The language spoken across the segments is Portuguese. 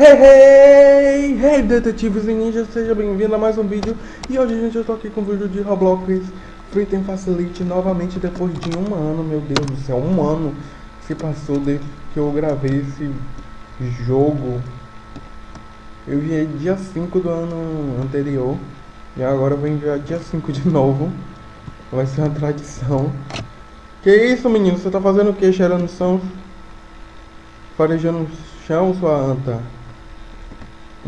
Hey, hey, hey, detetives e ninjas, seja bem-vindo a mais um vídeo. E hoje, gente, eu tô aqui com um vídeo de Roblox Free Time Facility Novamente depois de um ano, meu Deus do céu Um ano se passou desde que eu gravei esse jogo. Eu enviei dia 5 do ano anterior E agora eu vou enviar dia 5 de novo. Vai ser uma tradição. Que isso, menino? Você tá fazendo o que, cheirando som? Farejando chão, sua anta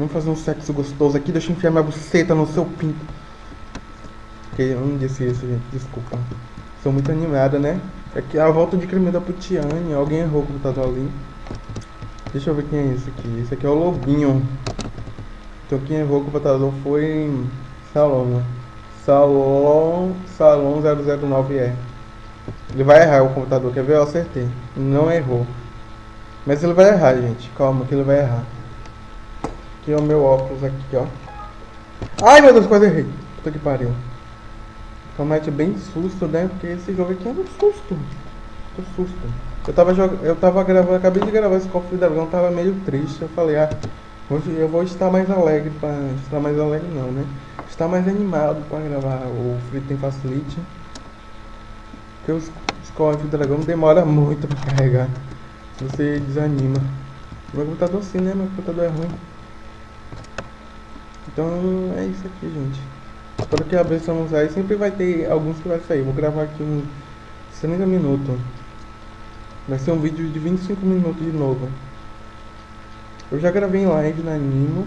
Vamos fazer um sexo gostoso aqui, deixa eu enfiar minha buceta no seu pinto. Ok, eu não disse isso, gente, desculpa. Sou muito animada, né? Aqui é a volta de crime da Putiane. Alguém errou o computador ali. Deixa eu ver quem é esse aqui. Esse aqui é o Lobinho. Então quem errou o computador foi Saloma. Salom, Salom 009E. Ele vai errar o computador, quer ver? Eu acertei. Não errou. Mas ele vai errar, gente. Calma que ele vai errar. Aqui é o meu óculos aqui, ó. Ai, meu Deus, quase errei. Puta que pariu. Promete bem susto, né? Porque esse jogo aqui é um susto. Que susto. Eu tava, eu tava gravando, acabei de gravar esse cofre da dragão, tava meio triste. Eu falei, ah, hoje eu vou estar mais alegre pra. Estar mais alegre não, né? Estar mais animado pra gravar o Free Tem Facility. Porque os, os cofres do dragão demora muito pra carregar. Você desanima. Meu computador sim, né? Meu computador é ruim. Então é isso aqui, gente. Espero que abreçamos aí. Sempre vai ter alguns que vai sair. Vou gravar aqui uns 30 minutos. Vai ser um vídeo de 25 minutos de novo. Eu já gravei live na Nimo.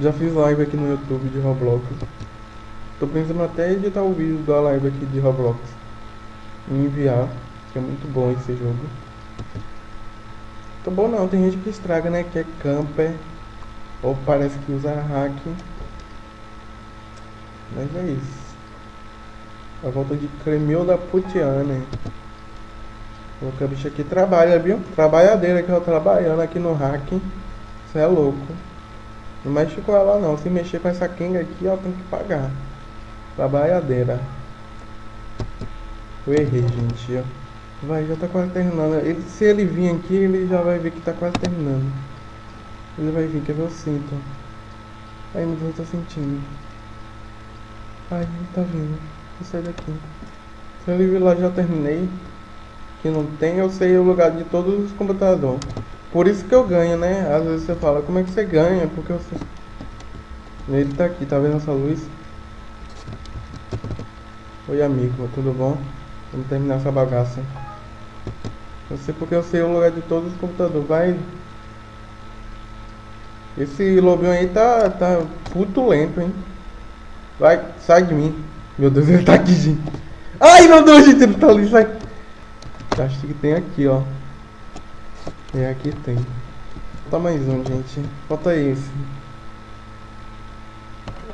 Já fiz live aqui no YouTube de Roblox. Tô pensando até editar o vídeo da live aqui de Roblox. E enviar. Que é muito bom esse jogo. Tá bom não, tem gente que estraga, né? Que é camper. Ou parece que usa hack. Mas é isso. A volta de Cremil da Putiane. Porque a bicha aqui trabalha, viu? Trabalhadeira que ela trabalhando aqui no hack. Você é louco. Não mexe com ela não. Se mexer com essa Kenga aqui, ela tem que pagar. Trabalhadeira. Eu errei, gente. Vai, já tá quase terminando. Ele, se ele vir aqui, ele já vai ver que tá quase terminando. Ele vai vir, quer ver o cinto. Ai meu Deus, eu tô sentindo. Ai, ele tá vindo. Vou sair daqui. Se ele vir lá, já terminei. Que não tem, eu sei o lugar de todos os computadores. Por isso que eu ganho, né? Às vezes você fala, como é que você ganha? Porque eu sei. Ele tá aqui, tá vendo essa luz? Oi amigo, tudo bom? Vamos terminar essa bagaça. Eu sei porque eu sei o lugar de todos os computadores. Vai, esse lobinho aí tá, tá puto lento, hein? Vai, sai de mim. Meu Deus, ele tá aqui, gente. Ai, meu Deus, gente, ele tá ali, sai. Acho que tem aqui, ó. É, aqui tem. Falta mais um, gente. Falta esse.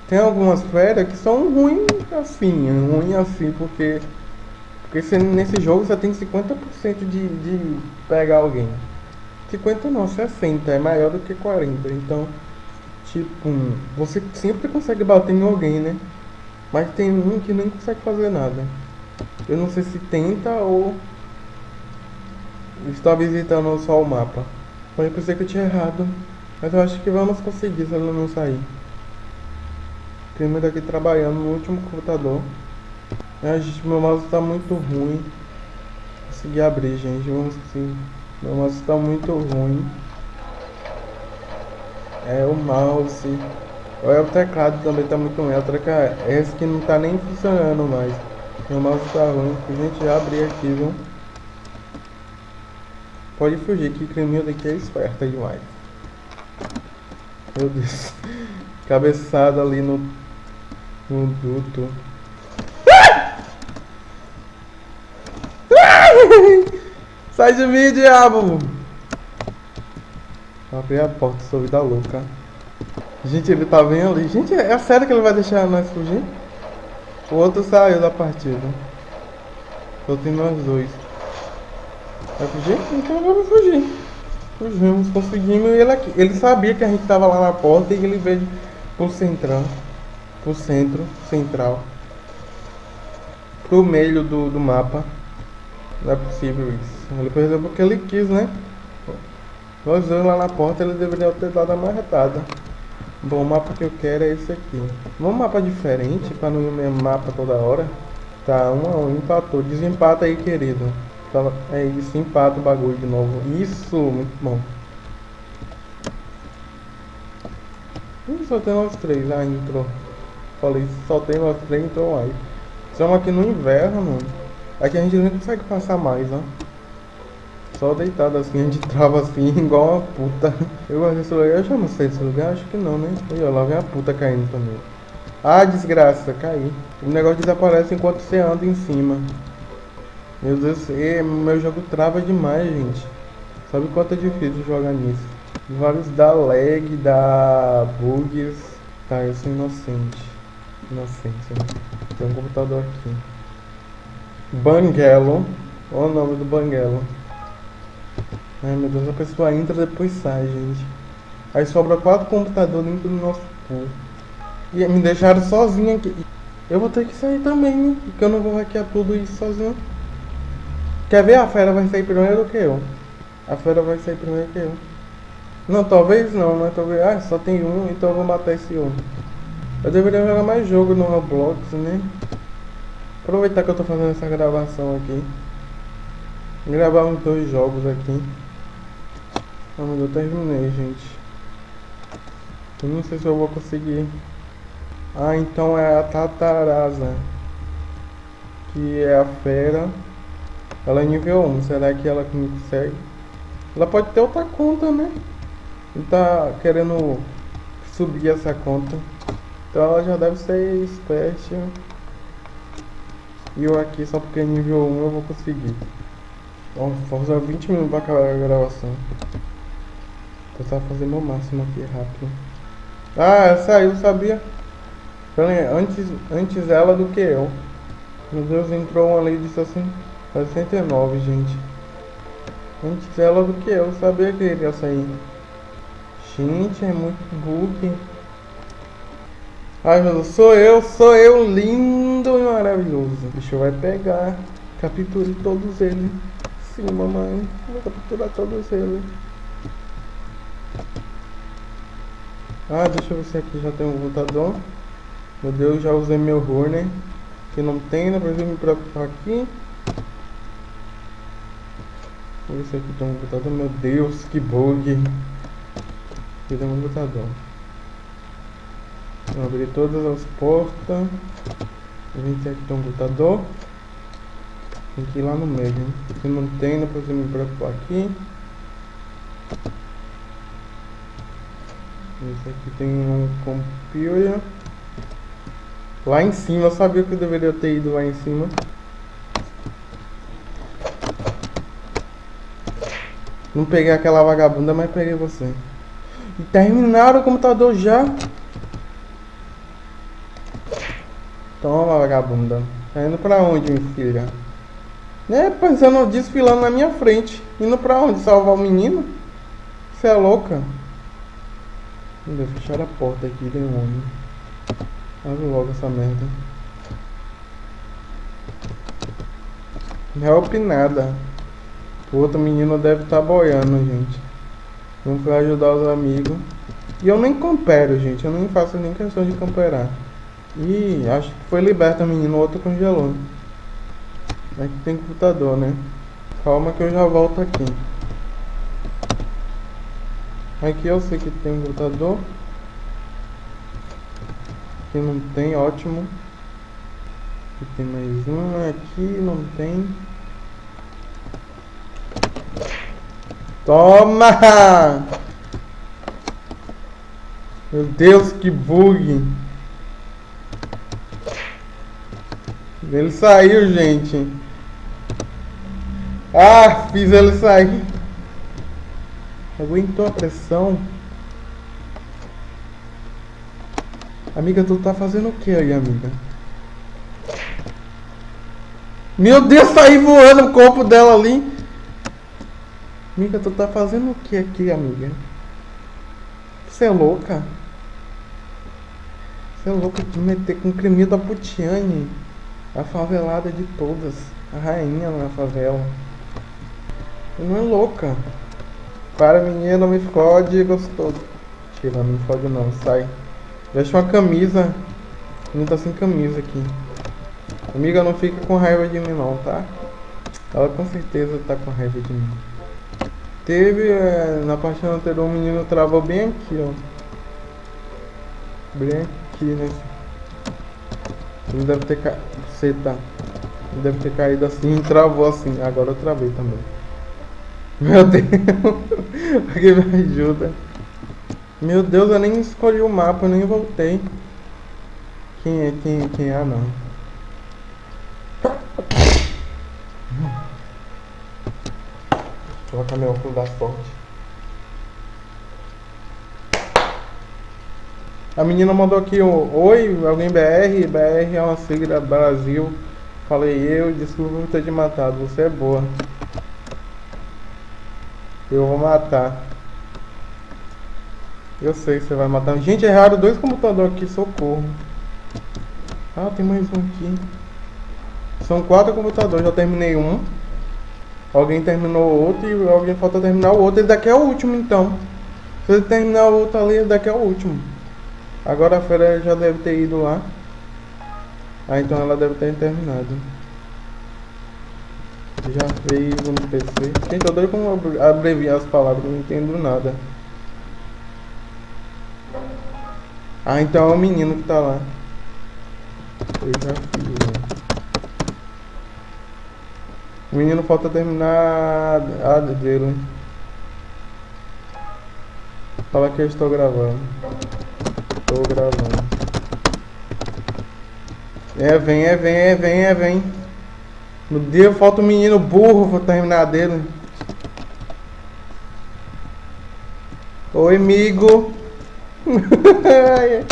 Tem algumas férias que são ruins assim, ruim assim, porque... Porque você, nesse jogo você tem 50% de, de pegar alguém. 50 não, 60, é maior do que 40. Então, tipo, você sempre consegue bater em alguém, né? Mas tem um que nem consegue fazer nada. Eu não sei se tenta ou está visitando só o mapa. Mas eu pensei que eu tinha errado. Mas eu acho que vamos conseguir se ela não sair. Tem aqui trabalhando no último computador. A gente, meu mouse está muito ruim. Consegui abrir, gente. Vamos conseguir. Meu mouse está muito ruim. É o mouse. O teclado também está muito ruim. O teclado, esse que não está nem funcionando mais. Meu mouse está ruim. A gente já abrir aqui, viu? Pode fugir que creminho daqui é esperta demais. Meu Deus. Cabeçada ali no, no duto. Sai de mim, diabo! Abri a porta, sou vida louca. Gente, ele tá bem ali. Gente, é sério que ele vai deixar nós fugir? O outro saiu da partida. Só tem nós dois. Vai fugir? Então vamos fugir. Fugimos, conseguimos. Ele, aqui. ele sabia que a gente tava lá na porta e ele veio pro central. Pro centro, central. Pro meio do, do mapa. Não é possível isso. Ele perdeu porque ele quis, né? Nós dois lá na porta, ele deveria ter dado a marretada. Bom, o mapa que eu quero é esse aqui. Vamos mapa diferente, pra não ir o mesmo mapa toda hora. Tá, um a um, empatou. Desempata aí, querido. Tá, é isso, empata o bagulho de novo. Isso, muito bom. Ih, só tem nós três, ah, entrou. Falei, só tem nós três, entrou aí. Estamos aqui no inverno. Aqui a gente não consegue passar mais, ó. Só deitado assim, a gente trava assim, igual uma puta. Eu gosto desse lugar, eu já não sei desse lugar, acho que não, né? E ó, lá vem a puta caindo também. Ah, desgraça, caí. O negócio desaparece enquanto você anda em cima. Meu Deus, e, meu jogo trava demais, gente. Sabe quanto é difícil jogar nisso? Vários da lag, da bugs. Tá, eu sou inocente. Inocente, né? Tem um computador aqui. Banguelo. Olha o nome do Banguelo. Ai meu Deus, a pessoa entra e depois sai, gente. Aí sobra quatro computadores dentro do nosso cu. E me deixaram sozinho aqui. Eu vou ter que sair também, né? Porque eu não vou hackear tudo isso sozinho. Quer ver? A fera vai sair primeiro que eu. A fera vai sair primeiro que eu. Não, talvez não, mas talvez. Ah, só tem um, então eu vou matar esse um. Eu deveria jogar mais jogo no Roblox, né? Aproveitar que eu tô fazendo essa gravação aqui. Gravar uns dois jogos aqui. Ah, mas eu terminei, gente. Eu não sei se eu vou conseguir. Ah, então é a Tatarasa. Que é a fera. Ela é nível 1. Será que ela consegue? Ela pode ter outra conta, né? Ele tá querendo subir essa conta. Então ela já deve ser expert. E eu aqui, só porque é nível 1 eu vou conseguir. Vamos usar 20 minutos pra acabar a gravação. Vou tentar fazer meu máximo aqui rápido. Ah, saiu, sabia? Antes, antes ela do que eu. Meu Deus, entrou uma ali e disse assim. 69, gente. Antes ela do que eu, sabia que ele ia sair. Gente, é muito bug. Ai meu Deus, sou eu, sou eu, lindo e maravilhoso. O bicho vai pegar. Capture todos eles. Sim, mamãe. Vou capturar todos eles. Ah, deixa eu ver se aqui já tem um computador. Meu Deus, já usei meu Horner. Que não tem, não preciso me preocupar aqui. Vou ver se aqui tem um computador. Meu Deus, que bug. Aqui tem um computador. Vou abrir todas as portas. A gente tem um computador. Tem que ir lá no meio, hein? Se não tem, não preciso me preocupar aqui. Esse aqui tem um computer. Lá em cima, eu sabia que eu deveria ter ido lá em cima. Não peguei aquela vagabunda, mas peguei você. E terminaram o computador já. Toma, vagabunda. Tá indo pra onde, minha filha? É, pensando, desfilando na minha frente. Indo pra onde? Salvar o menino? Você é louca? Meu Deus, fecharam a porta aqui, demônio. Abre logo essa merda. Help nada. O outro menino deve estar tá boiando, gente. Vamos ajudar os amigos. E eu nem compero, gente. Eu nem faço nem questão de camperar. Ih, acho que foi liberta o menino. O outro congelou. Aqui tem computador, né? Calma que eu já volto aqui. Aqui eu sei que tem computador. Aqui não tem, ótimo. Aqui tem mais um, aqui não tem. Toma! Meu Deus, que bug! Ele saiu, gente. Ah, fiz ele sair. Aguentou a pressão. Amiga, tu tá fazendo o que aí, amiga? Meu Deus, saí voando o corpo dela ali. Amiga, tu tá fazendo o que aqui, amiga? Você é louca? Você é louca de meter com o da Putiane. A favelada de todas. A rainha na favela. Não é louca. Para menina, me fode, gostoso. Tira, não me fode não, sai. Veste uma camisa. Não tá sem camisa aqui. Amiga, não fica com raiva de mim não, tá? Ela com certeza tá com raiva de mim. Teve, é, na partida anterior, um menino travou bem aqui, ó. Bem aqui, né? Ele deve ter caído. Tá. Ele deve ter caído assim e travou assim. Agora eu travei também. Meu Deus. Alguém me ajuda. Meu Deus, eu nem escolhi o mapa, eu nem voltei. Quem é, quem quem é? Ah, não. Vou colocar meu óculos da sorte. A menina mandou aqui um Oi, alguém BR? BR é uma sigla Brasil. Falei eu, desculpa ter te matado, você é boa. Eu vou matar. Eu sei que você vai matar. Gente, erraram dois computadores aqui, socorro. Ah, tem mais um aqui. São quatro computadores, já terminei um. Alguém terminou outro e alguém falta terminar o outro. Esse daqui é o último então. Se ele terminar o outro ali, esse daqui é o último. Agora a Fera já deve ter ido lá. Ah, então ela deve ter terminado. Já fez no PC. Gente, eu doido como abreviar as palavras, não entendo nada. Ah, então é o menino que tá lá. Eu já fiz, né? O menino falta terminar a dele. Fala que eu estou gravando. Estou gravando. É, vem, é, vem, é, vem, é, vem. No dia falta um menino burro, vou terminar dele. Oi, amigo.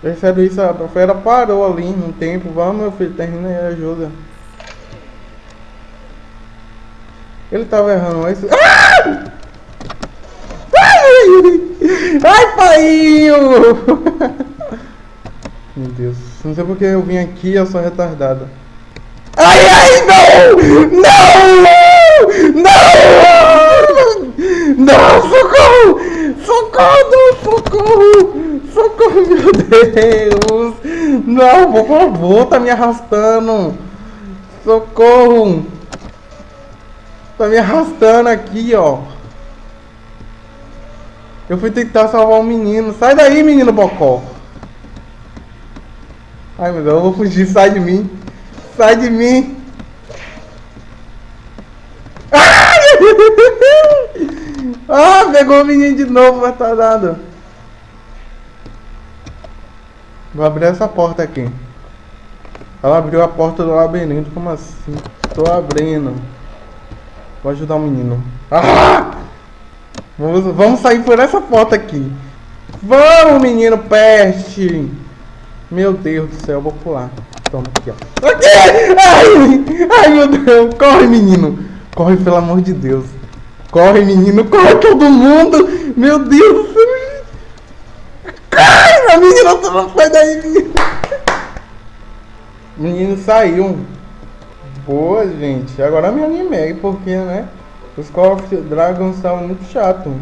Percebe isso? A fera parou ali um tempo. Vamos, meu filho, termina aí, ajuda. Ele tava errando esse. Ah! Ai, ai pai! Meu Deus, não sei porque eu vim aqui, eu sou retardada. Ai, ai, não! Não! Não! Não, socorro! Socorro, socorro! Socorro, meu Deus! Não, por favor, tá me arrastando! Socorro! Tá me arrastando aqui, ó. Eu fui tentar salvar um menino. Sai daí, menino bocó. Ai, meu Deus, eu vou fugir. Sai de mim. Sai de mim. Ah, pegou o menino de novo, retardado. Vou abrir essa porta aqui. Ela abriu a porta do labirinto, como assim? Tô abrindo. Vou ajudar o menino. Ah! Vamos, vamos sair por essa porta aqui. Vamos, menino peste. Meu Deus do céu, vou pular. Toma aqui, ó. Aqui! Ai! Ai, meu Deus! Corre, menino! Corre, pelo amor de Deus. Corre, menino! Corre todo mundo! Meu Deus do céu! Ai, a menina sai daí, menino! Menino saiu. Boa, gente. Agora me animei, porque, né? Os Call of Dragons estavam muito chato.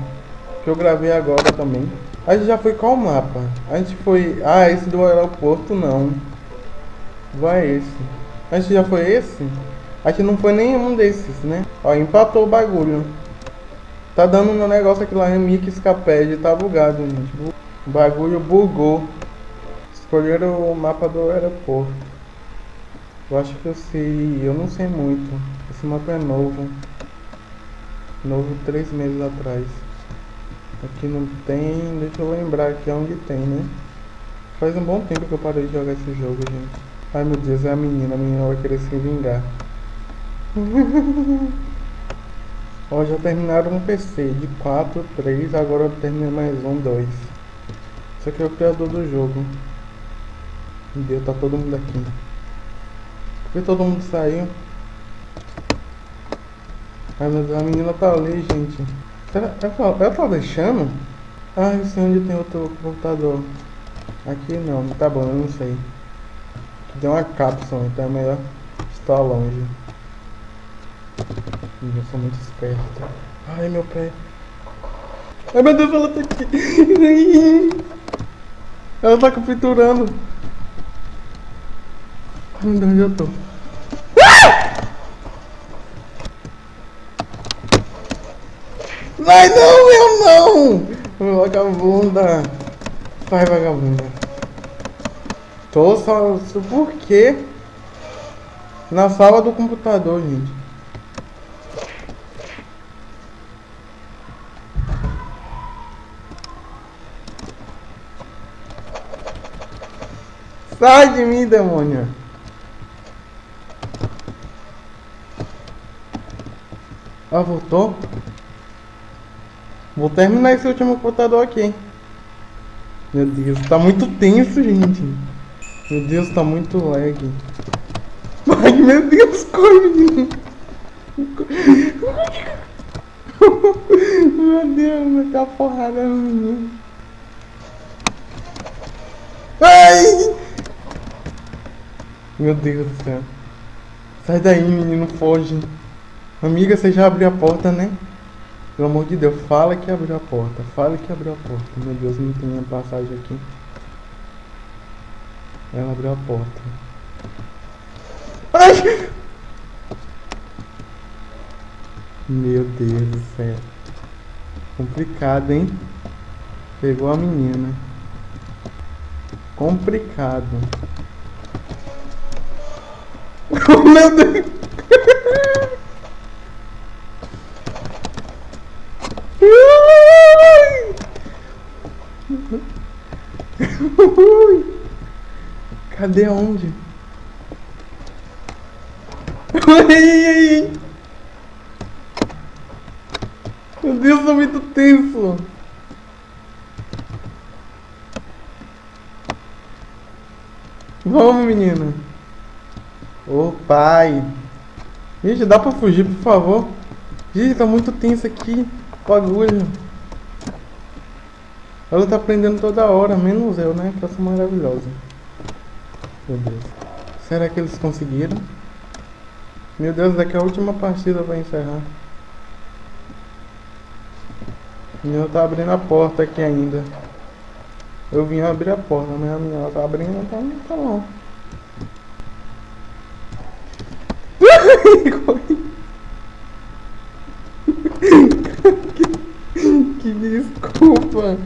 Que eu gravei agora também. A gente já foi qual mapa? A gente foi... Ah, esse do aeroporto não. Vai esse. A gente já foi esse? A gente não foi nenhum desses, né? Ó, empatou o bagulho. Tá dando um negócio aqui lá em Mickey Escaped. Tá bugado, gente. O bagulho bugou. Escolheram o mapa do aeroporto. Eu acho que eu sei. Eu não sei muito. Esse mapa é novo. Novo três meses atrás. Aqui não tem. Deixa eu lembrar aqui onde tem, né? Faz um bom tempo que eu parei de jogar esse jogo, gente. Ai meu Deus, é a menina. A menina vai querer se vingar. Ó, já terminaram um PC de 4, 3. Agora eu terminei mais um, 2. Isso aqui é o criador do jogo. Meu Deus, tá todo mundo aqui. Por todo mundo saiu? Ai a menina tá ali, gente. Ela, ela, ela tá deixando? Ah, eu sei onde tem outro computador. Aqui não, tá bom, eu não sei. Tem uma cápsula, então é melhor estar longe. Eu sou muito esperto. Ai, meu pé. Ai, meu Deus, ela tá aqui. Ela tá capturando. Ai, meu Deus, onde eu tô? Vai não, eu não! Vagabunda. Vai, vagabunda. Tô só... Por quê? Na sala do computador, gente. Sai de mim, demônio. Ah, voltou? Vou terminar esse último computador aqui. Meu Deus, tá muito tenso, gente. Meu Deus, tá muito lag. Ai, meu Deus, corre, menino. Meu Deus, vai dar porrada no menino. Ai! Meu Deus do céu. Sai daí, menino, foge. Amiga, você já abriu a porta, né? Pelo amor de Deus, fala que abriu a porta. Fala que abriu a porta. Meu Deus, não tem passagem aqui. Ela abriu a porta. Ai! Meu Deus do céu. Complicado, hein? Pegou a menina. Complicado. Meu Deus! Cadê onde? Meu Deus, tô muito tenso. Vamos, menina. Ô, pai. Gente, dá pra fugir, por favor? Gente, tá muito tenso aqui. Bagulho. Ela tá aprendendo toda hora, menos eu, né? Que eu sou maravilhosa. Meu Deus. Será que eles conseguiram? Meu Deus, daqui a última partida vai encerrar. Menino tá abrindo a porta aqui ainda. Eu vim abrir a porta, mas a menina tá abrindo, então tá bom. que, que desculpa.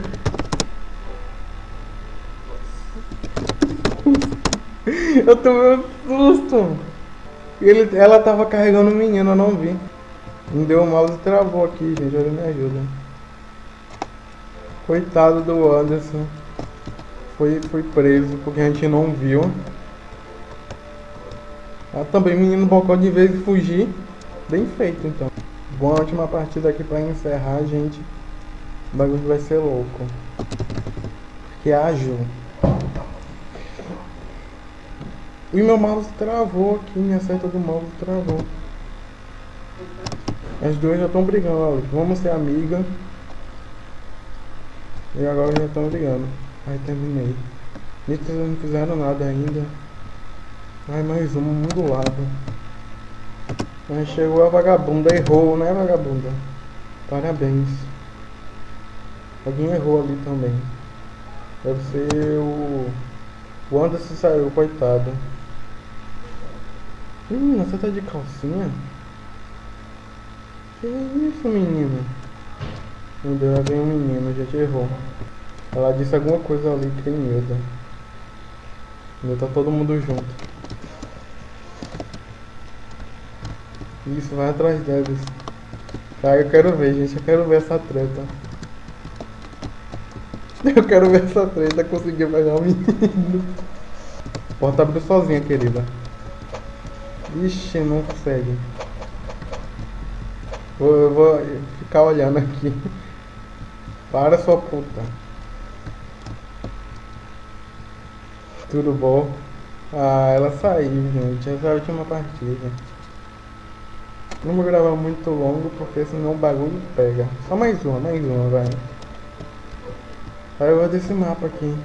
Eu tomei um susto. Ele, ela tava carregando o menino, eu não vi. Me deu o mouse e travou aqui, gente. Ele me ajuda. Coitado do Anderson. Foi, foi preso porque a gente não viu. Ah, também menino bocó de vez de fugir. Bem feito então. Boa última partida aqui pra encerrar, gente. O bagulho vai ser louco. Que ágil. E meu mouse travou aqui, minha seta do mouse travou. As duas já estão brigando, vamos ser amiga. E agora já estão brigando. Aí terminei. Eles não fizeram nada ainda. Ai, mais um, um do lado. Aí chegou a vagabunda, errou, né vagabunda? Parabéns. Alguém errou ali também. Deve ser o... O Anderson saiu, coitado. Menina, você tá de calcinha? Que isso, menina? Meu Deus, lá vem um menino, já te errou. Ela disse alguma coisa ali que medo. Ainda tá todo mundo junto. Isso, vai atrás deles. Tá, eu quero ver, gente. Eu quero ver essa treta. Eu quero ver essa treta conseguir pegar o menino. Porta abriu sozinha, querida. Ixi, não consegue. Vou, eu vou ficar olhando aqui. Para sua puta. Tudo bom? Ah, ela saiu, gente. Essa é a última partida. Não vou gravar muito longo porque senão o bagulho pega. Só mais uma, mais uma, vai. Aí eu vou desse mapa aqui.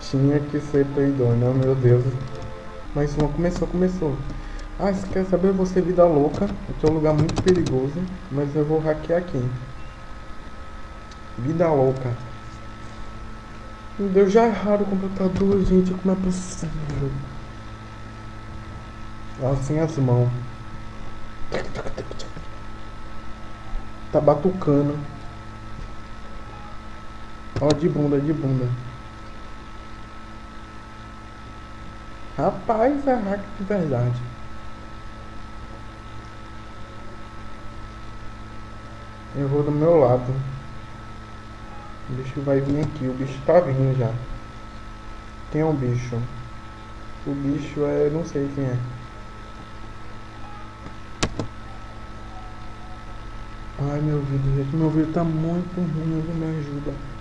Tinha que ser peidona, meu Deus. Mais uma, começou, começou. Ah, você quer saber você vida louca? Aqui é um lugar muito perigoso, mas eu vou hackear aqui. Vida louca. Meu Deus, já erraram o computador, gente. Como é possível? Assim as mãos. Tá batucando. Ó, de bunda, de bunda. Rapaz, é hack de verdade. Eu vou do meu lado. O bicho vai vir aqui. O bicho tá vindo já. É o bicho? O bicho é... não sei quem é. Ai, meu vídeo, gente. Meu vídeo tá muito ruim. Alguém me ajuda.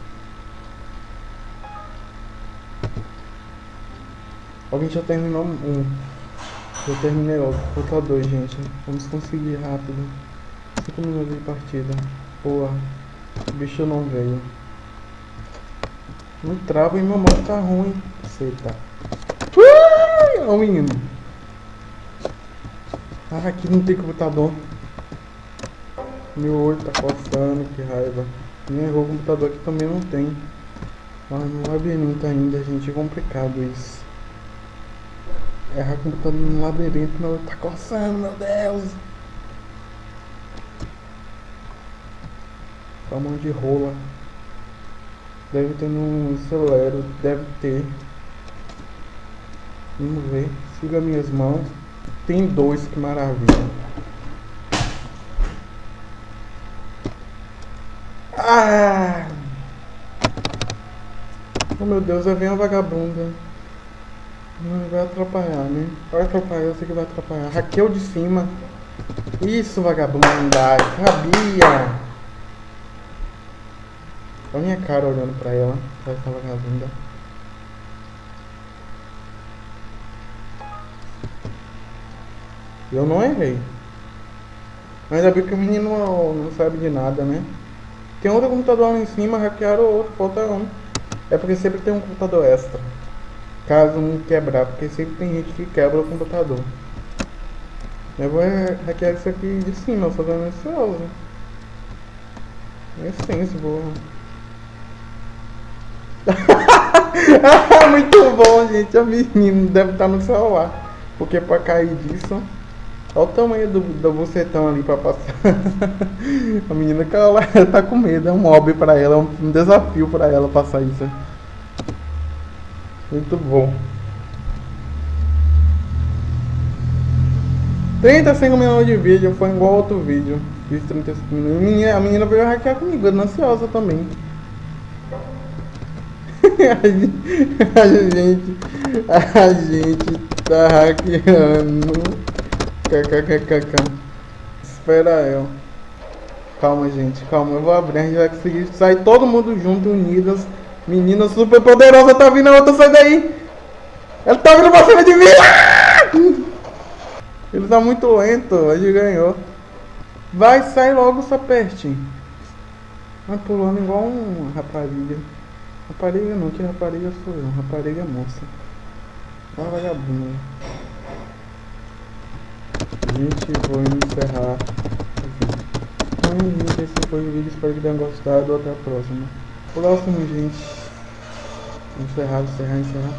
Alguém já terminou um. Eu terminei logo. Falta dois, gente. Vamos conseguir rápido. 5 minutos de partida. Boa. O bicho não veio. Não trava e meu modo tá ruim. Aceita. Ó o menino. Ah, aqui não tem computador. Meu olho tá coçando, que raiva. Nem errou o computador aqui também não tem. Ah, no labirinto ainda, gente. É complicado isso. Errar computador no labirinto, meu tá coçando, meu Deus. Com a mão de rola. Deve ter no acelero, deve ter. Vamos ver. Siga minhas mãos. Tem dois, que maravilha. Ah! Oh meu Deus, vai vir uma vagabunda. Vai atrapalhar, né? Vai atrapalhar, eu sei que vai atrapalhar. Raquel de cima. Isso, vagabunda. Sabia! Olha a minha cara olhando pra ela, essa vagabunda. Eu não errei. Ainda bem que o menino não, não sabe de nada, né? Tem outro computador lá em cima, hackearam outro, falta um. É porque sempre tem um computador extra. Caso não quebrar, porque sempre tem gente que quebra o computador. Eu vou hackear isso aqui de cima, só dando ansioso. É senso. Muito bom, gente. A menina deve estar no celular. Porque pra cair disso. Olha o tamanho do, do bucetão ali pra passar. a menina que ela, ela tá com medo. É um mob pra ela. É um, um desafio pra ela passar isso. Muito bom. 35 minutos de vídeo. Foi igual outro vídeo. Fiz 35 minutos. A menina, a menina veio hackear comigo. Ansiosa também. a gente, a gente tá hackeando. KKKKK. Espera eu. Calma, gente, calma. Eu vou abrir, a gente vai conseguir sair todo mundo junto, unidas. Menina super poderosa tá vindo a outra, sai daí. Ela tá vindo pra cima de mim. Ah! Ele tá muito lento, a gente ganhou. Vai, sai logo, saperte. Vai pulando igual um rapariga. Rapariga não, que rapariga sou eu, rapariga é moça. Uma vagabunda. Gente, vou encerrar Então, gente, esse foi o vídeo, espero que tenham gostado, até a próxima. Próximo, gente. Encerrar, encerrar, encerrar.